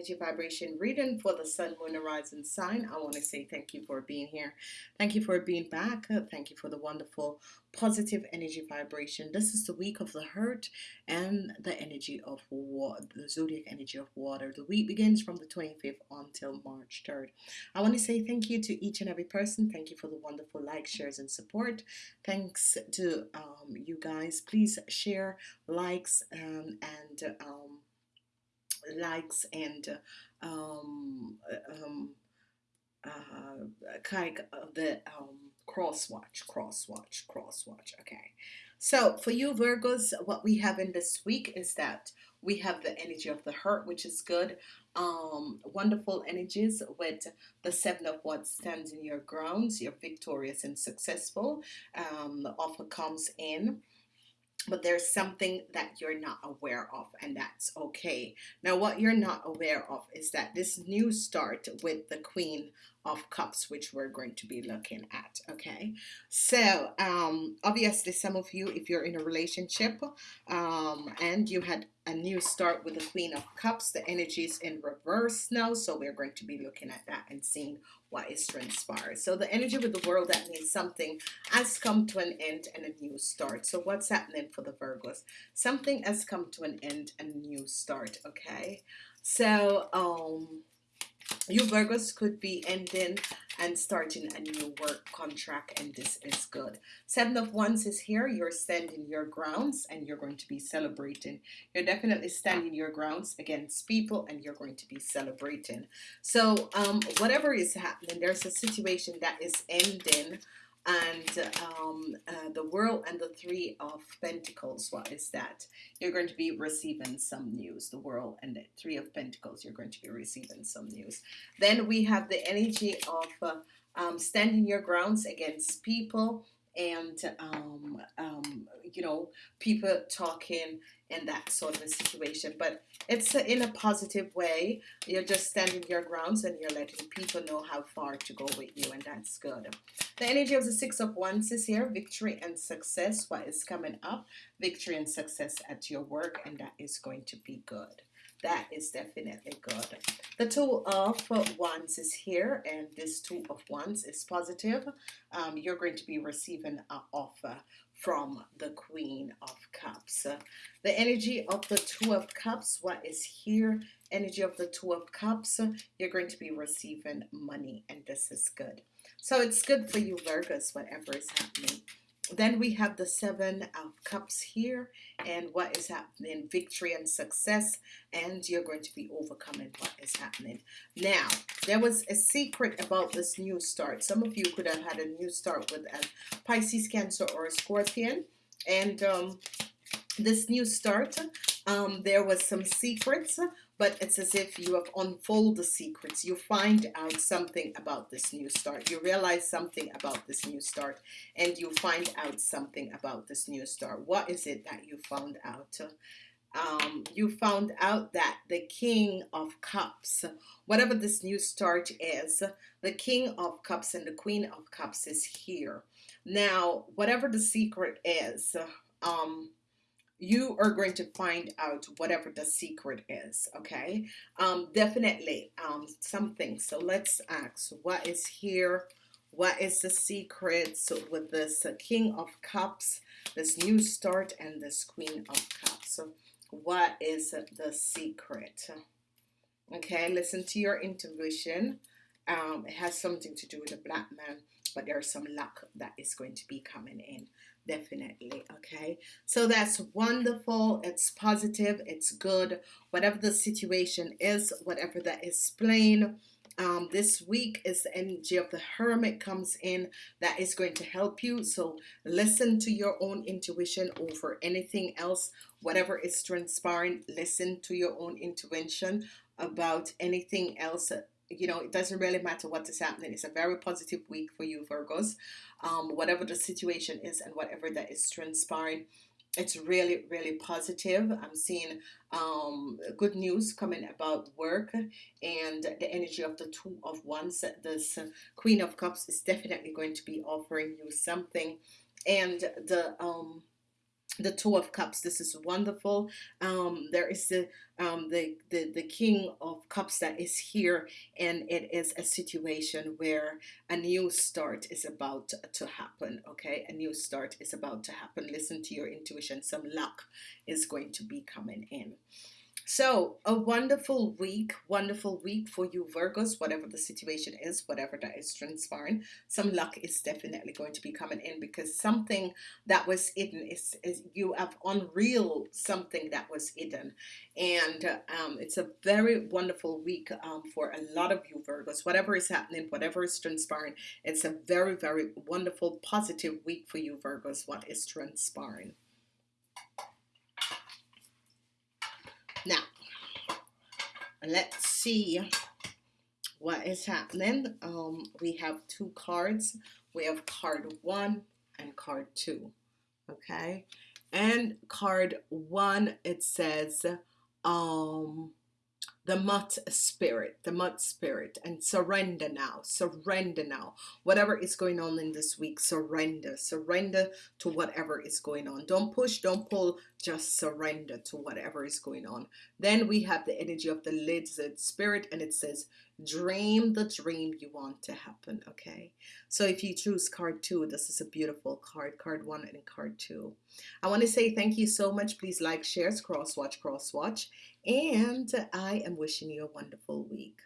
energy vibration reading for the sun moon horizon sign. I want to say thank you for being here. Thank you for being back. Thank you for the wonderful positive energy vibration. This is the week of the hurt and the energy of water the zodiac energy of water. The week begins from the 25th until March 3rd I want to say thank you to each and every person. Thank you for the wonderful likes shares and support. Thanks to um, you guys. Please share likes um, and um, likes and um, um, uh, of the um, cross watch, cross watch, cross watch. Okay, so for you Virgos, wands we have in this week is that we have the energy of the hurt, which is good. Um, wonderful energies with the seven of what stands in your grounds. You're victorious and successful. Um, the offer comes in but there's something that you're not aware of and that's okay. Now what you're not aware of is that this new start with the Queen of Cups which we're going to be looking at okay? So um obviously some of you if you're in a relationship um and you had a new start with the Queen of Cups the energy is in reverse now so we're going to be looking at that and seeing what is transpired. So the energy with the world that means something has come to an end and a new start. So what's happening for the Virgos? Something has come to an end and a new start okay? So um you Virgos could be ending and starting a new work contract and this is good. Seven of wands is here. You're standing your grounds and you're going to be celebrating. You're definitely standing your grounds against people and you're going to be celebrating. So um, whatever is happening there's a situation that is ending and um, uh, the world and the three of Pentacles what is that you're going to be receiving some news the world and the three of Pentacles you're going to be receiving some news. Then we have the energy of uh, um, standing your grounds against people and um, um, you know people talking in that sort of a situation. But it's in a positive way. You're just standing your grounds and you're letting people know how far to go with you and that's good. The energy of the six of wands is here. Victory and success what is coming up. Victory and success at your work and that is going to be good that is definitely good the two of wands is here and this two of wands is positive um, you're going to be receiving an offer from the Queen of Cups. The energy of the Two of Cups, what is here? Energy of the Two of Cups, you're going to be receiving money and this is good. So it's good for you Virgos, whatever is happening then we have the seven of cups here and what is happening? Victory and success and you're going to be overcoming what is happening. Now there was a secret about this new start. Some of you could have had a new start with a Pisces cancer or a scorpion and um, this new start um, there was some secrets but it's as if you have unfold the secrets. You find out something about this new start. You realize something about this new start and you find out something about this new start. What is it that you found out? Um, you found out that the King of Cups whatever this new start is the King of Cups and the Queen of Cups is here. Now whatever the secret is um, you are going to find out whatever the secret is okay? Um, definitely um, something. So let's ask what is here? What is the secret? So with this uh, King of Cups this new start and this Queen of Cups. So what is the secret? Okay listen to your intuition. Um, it has something to do with the black man but there's some luck that is going to be coming in definitely okay? So that's wonderful it's positive it's good whatever the situation is whatever that is plain um, this week is the energy of the hermit comes in that is going to help you so listen to your own intuition over anything else whatever is transpiring listen to your own intuition about anything else you know it doesn't really matter what is happening. It's a very positive week for you Virgos. Um, whatever the situation is and whatever that is transpiring it's really really positive. I'm seeing um, good news coming about work and the energy of the two of wands. This Queen of Cups is definitely going to be offering you something. And the um, the two of cups. This is wonderful. Um there is the um the, the the king of cups that is here and it is a situation where a new start is about to happen okay? A new start is about to happen. Listen to your intuition. Some luck is going to be coming in so, a wonderful week, wonderful week for you, Virgos, whatever the situation is, whatever that is transpiring. Some luck is definitely going to be coming in because something that was hidden is, is you have unreal something that was hidden. And um, it's a very wonderful week um, for a lot of you, Virgos. Whatever is happening, whatever is transpiring, it's a very, very wonderful, positive week for you, Virgos, what is transpiring. Now, let's see what is happening. Um, we have two cards. We have card one and card two. Okay. And card one, it says, um, the mud spirit, the mud spirit, and surrender now, surrender now. Whatever is going on in this week, surrender, surrender to whatever is going on. Don't push, don't pull, just surrender to whatever is going on. Then we have the energy of the lizard spirit, and it says, dream the dream you want to happen. Okay, so if you choose card two, this is a beautiful card, card one and card two. I want to say thank you so much. Please like, share, cross watch, cross watch, and I am wishing you a wonderful week.